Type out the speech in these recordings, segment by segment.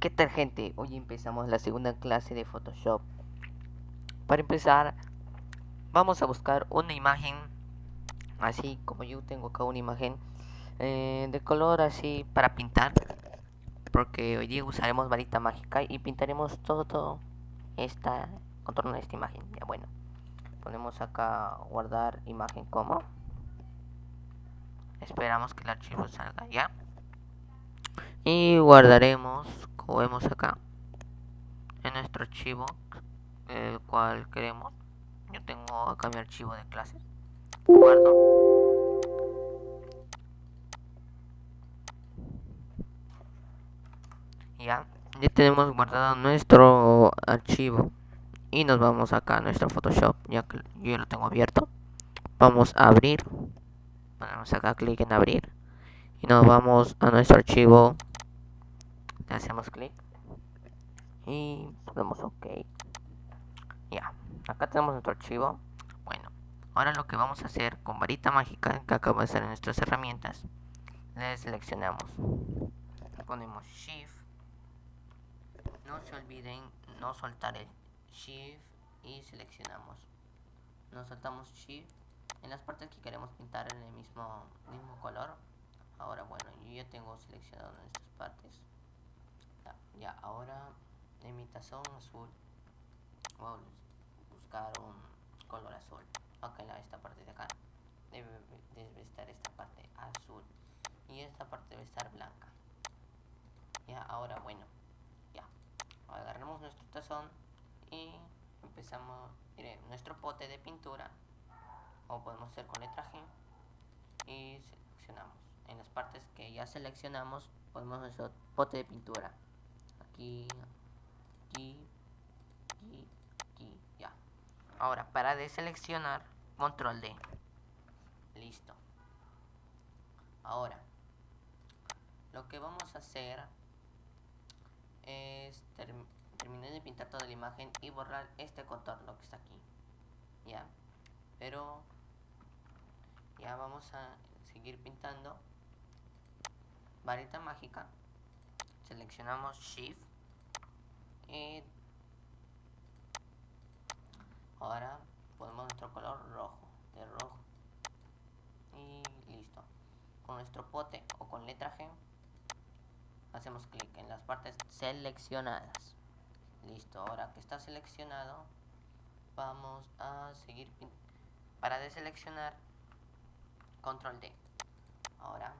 ¿Qué tal gente? Hoy empezamos la segunda clase de Photoshop. Para empezar, vamos a buscar una imagen, así como yo tengo acá una imagen eh, de color así para pintar. Porque hoy día usaremos varita mágica y pintaremos todo, todo esta contorno de esta imagen. Ya bueno, ponemos acá guardar imagen como. Esperamos que el archivo salga ya y guardaremos vemos acá en nuestro archivo el cual queremos. Yo tengo acá mi archivo de clases. Guardo. Ya ya tenemos guardado nuestro archivo. Y nos vamos acá a nuestro photoshop ya que yo lo tengo abierto. Vamos a abrir. Ponemos acá clic en abrir. Y nos vamos a nuestro archivo hacemos clic. Y ponemos ok. Ya acá tenemos nuestro archivo. Bueno ahora lo que vamos a hacer con varita mágica que acaba de estar en nuestras herramientas le seleccionamos. Ponemos shift. No se olviden no soltar el shift y seleccionamos. Nos soltamos shift. En las partes que queremos pintar en el mismo, mismo color. Ahora bueno yo ya tengo seleccionado partes ahora en mi tazón azul vamos a buscar un color azul. Ok esta parte de acá. Debe, debe estar esta parte azul. Y esta parte debe estar blanca. Ya ahora bueno. Ya. Agarramos nuestro tazón y empezamos nuestro pote de pintura. O podemos hacer con letra G. Y seleccionamos. En las partes que ya seleccionamos ponemos nuestro pote de pintura aquí aquí aquí ya. Ahora para deseleccionar control D. Listo. Ahora lo que vamos a hacer es terminar de pintar toda la imagen y borrar este contorno que está aquí. Ya. Pero ya vamos a seguir pintando. Varita mágica. Seleccionamos shift y ahora ponemos nuestro color rojo de rojo. Y listo. Con nuestro pote o con letra G hacemos clic en las partes seleccionadas. Listo ahora que está seleccionado vamos a seguir para deseleccionar control D. Ahora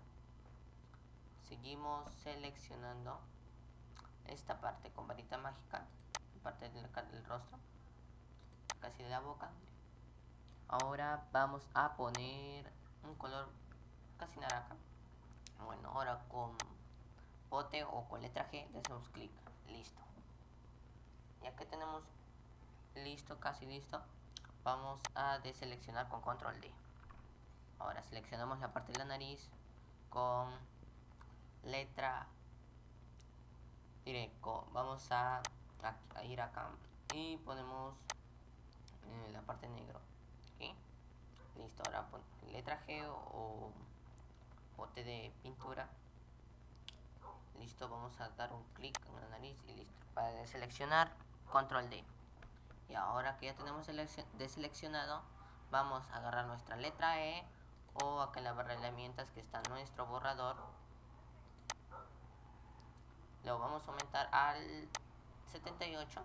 seguimos seleccionando esta parte con varita mágica parte del, del rostro casi de la boca. Ahora vamos a poner un color casi naranja. Bueno ahora con bote o con letra G le hacemos clic. Listo. Ya que tenemos listo casi listo vamos a deseleccionar con control D. Ahora seleccionamos la parte de la nariz con letra directo. Vamos a, ir acá. Y ponemos eh, la parte negro listo ahora pon letra G o, bote de pintura. Listo vamos a dar un clic en la nariz y listo. Para seleccionar control D. Y ahora que ya tenemos deseleccionado vamos a agarrar nuestra letra E o acá en la barra de herramientas que está nuestro borrador lo vamos a aumentar al 78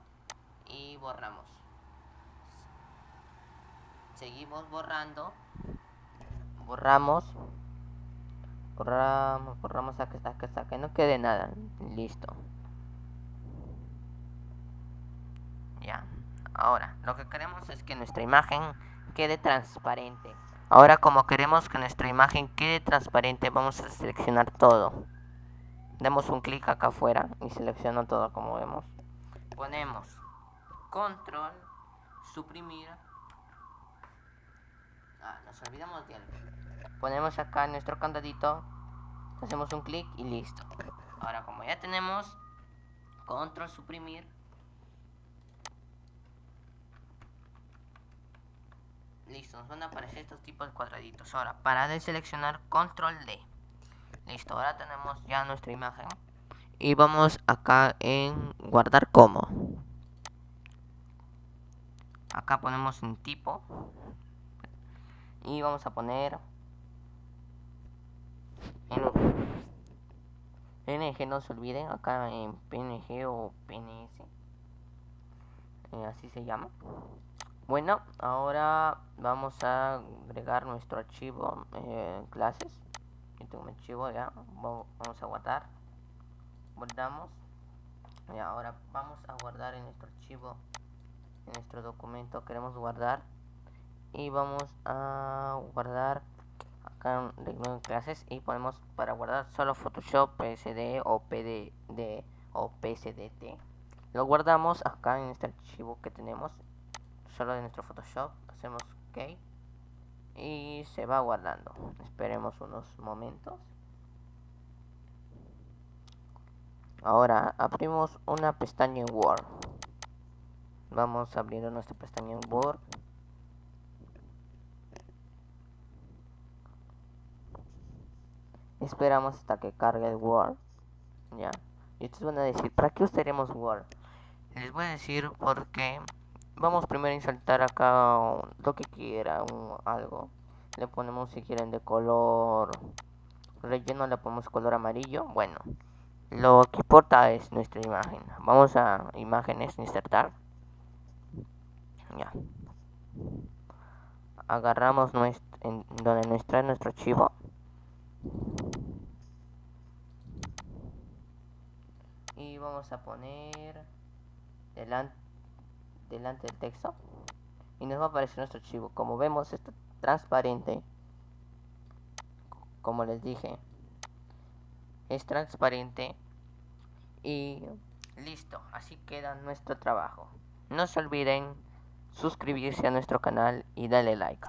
y borramos. Seguimos borrando. Borramos. Borramos borramos hasta que hasta que no quede nada. Listo. Ya. Ahora lo que queremos es que nuestra imagen quede transparente. Ahora como queremos que nuestra imagen quede transparente vamos a seleccionar todo damos un clic acá afuera y selecciono todo como vemos. Ponemos control suprimir. Ah, nos olvidamos de algo. Ponemos acá nuestro candadito hacemos un clic y listo. Ahora como ya tenemos control suprimir. Listo nos van a aparecer estos tipos de cuadraditos. Ahora para deseleccionar control D Listo, ahora tenemos ya nuestra imagen. y vamos acá en guardar como. Acá ponemos un tipo. Y vamos a poner PNG no se olviden acá en PNG o PNS eh, así se llama. Bueno ahora vamos a agregar nuestro archivo eh, clases tengo mi archivo ya vamos a guardar guardamos y ahora vamos a guardar en nuestro archivo en nuestro documento queremos guardar. Y vamos a guardar acá en clases y ponemos para guardar solo Photoshop PSD o PD o PSDT lo guardamos acá en este archivo que tenemos solo de nuestro Photoshop. Hacemos OK y se va guardando esperemos unos momentos Ahora abrimos una pestaña en Word. Vamos abriendo nuestra pestaña en Word. Esperamos hasta que cargue el Word. Ya. Y ustedes van a decir, ¿para qué usaremos Word? Les voy a decir porque vamos primero a insertar acá lo que quiera, un, algo. Le ponemos si quieren de color relleno, le ponemos color amarillo. Bueno, lo que importa es nuestra imagen. Vamos a imágenes, insertar. Ya. Agarramos nuestro, en donde nos trae nuestro archivo. Y vamos a poner delante, delante del texto. Y nos va a aparecer nuestro archivo. Como vemos, está transparente. Como les dije, es transparente y listo, así queda nuestro trabajo. No se olviden suscribirse a nuestro canal y darle like.